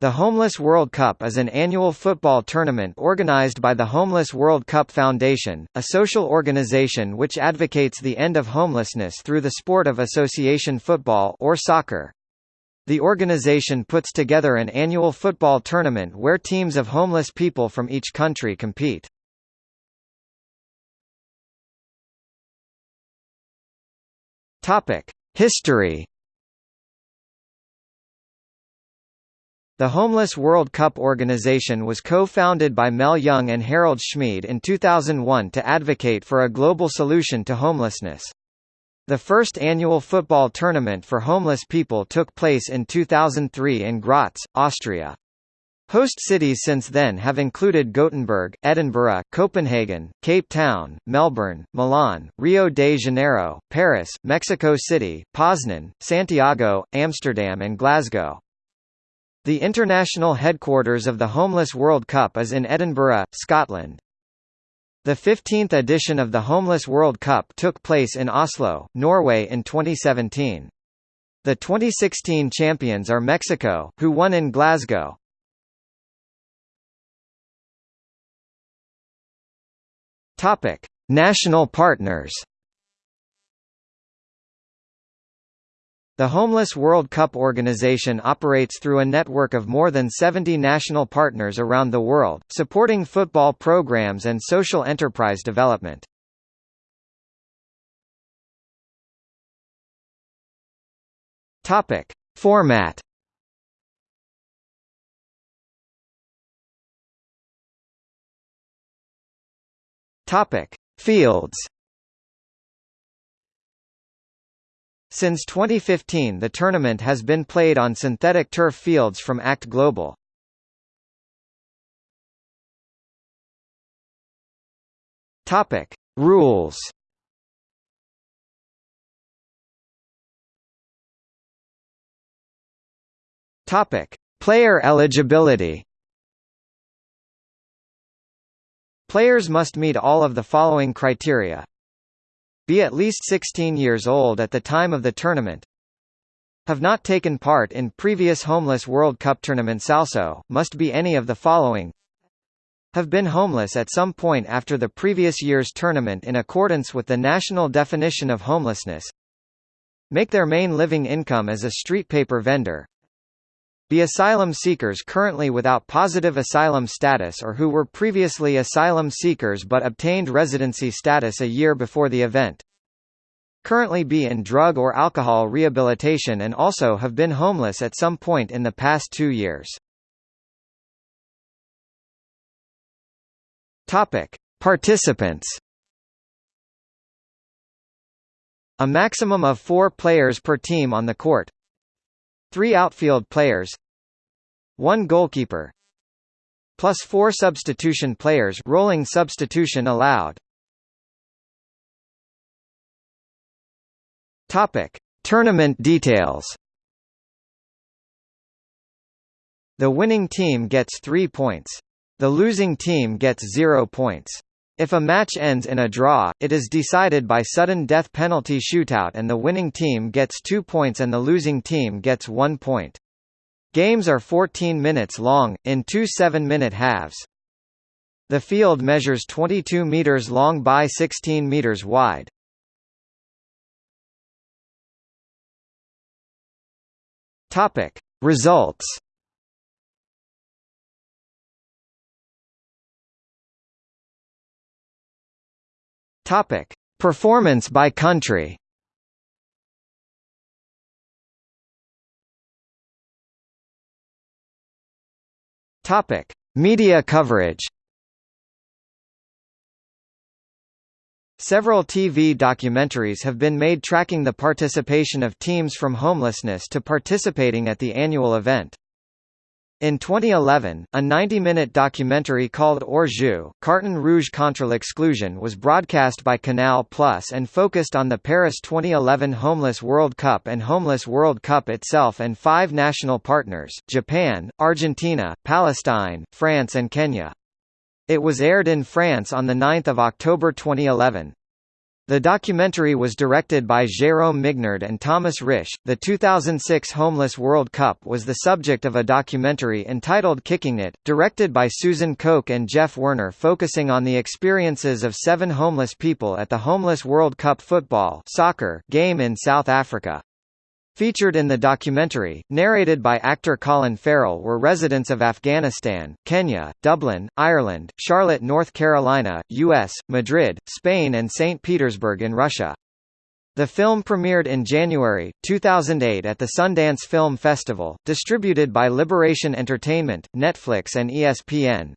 The Homeless World Cup is an annual football tournament organized by the Homeless World Cup Foundation, a social organization which advocates the end of homelessness through the sport of association football or soccer. The organization puts together an annual football tournament where teams of homeless people from each country compete. History The Homeless World Cup organization was co-founded by Mel Young and Harald Schmied in 2001 to advocate for a global solution to homelessness. The first annual football tournament for homeless people took place in 2003 in Graz, Austria. Host cities since then have included Gothenburg, Edinburgh, Copenhagen, Cape Town, Melbourne, Milan, Rio de Janeiro, Paris, Mexico City, Poznan, Santiago, Amsterdam and Glasgow. The international headquarters of the Homeless World Cup is in Edinburgh, Scotland. The 15th edition of the Homeless World Cup took place in Oslo, Norway in 2017. The 2016 champions are Mexico, who won in Glasgow. Topic: National partners. The Homeless World Cup organization operates through a network of more than 70 national partners around the world, supporting football programs and social enterprise development. Topic: Format. Topic: Fields. Since 2015 the tournament has been played on synthetic turf fields from ACT Global. Topic: Rules. Topic: Player eligibility. Players must meet all of the following criteria be at least 16 years old at the time of the tournament, have not taken part in previous Homeless World Cup tournaments also, must be any of the following. Have been homeless at some point after the previous year's tournament in accordance with the national definition of homelessness. Make their main living income as a street paper vendor be asylum seekers currently without positive asylum status or who were previously asylum seekers but obtained residency status a year before the event. Currently be in drug or alcohol rehabilitation and also have been homeless at some point in the past two years. Topic. Participants A maximum of four players per team on the court, Three outfield players One goalkeeper Plus four substitution players rolling substitution allowed Topic. Tournament details The winning team gets three points. The losing team gets zero points. If a match ends in a draw, it is decided by sudden death penalty shootout and the winning team gets two points and the losing team gets one point. Games are 14 minutes long, in two seven-minute halves. The field measures 22 meters long by 16 meters wide. Results Topic: Performance by country. Topic: Media coverage. Several TV documentaries have been made tracking the participation of teams from homelessness to participating at the annual event. In 2011, a 90-minute documentary called Hors Jeu, Carton Rouge contre l'exclusion was broadcast by Canal Plus and focused on the Paris 2011 Homeless World Cup and Homeless World Cup itself and five national partners, Japan, Argentina, Palestine, France and Kenya. It was aired in France on 9 October 2011. The documentary was directed by Jérôme Mignard and Thomas Risch. The 2006 Homeless World Cup was the subject of a documentary entitled Kicking It, directed by Susan Koch and Jeff Werner, focusing on the experiences of seven homeless people at the Homeless World Cup football soccer game in South Africa. Featured in the documentary, narrated by actor Colin Farrell were residents of Afghanistan, Kenya, Dublin, Ireland, Charlotte, North Carolina, U.S., Madrid, Spain and St. Petersburg in Russia. The film premiered in January, 2008 at the Sundance Film Festival, distributed by Liberation Entertainment, Netflix and ESPN.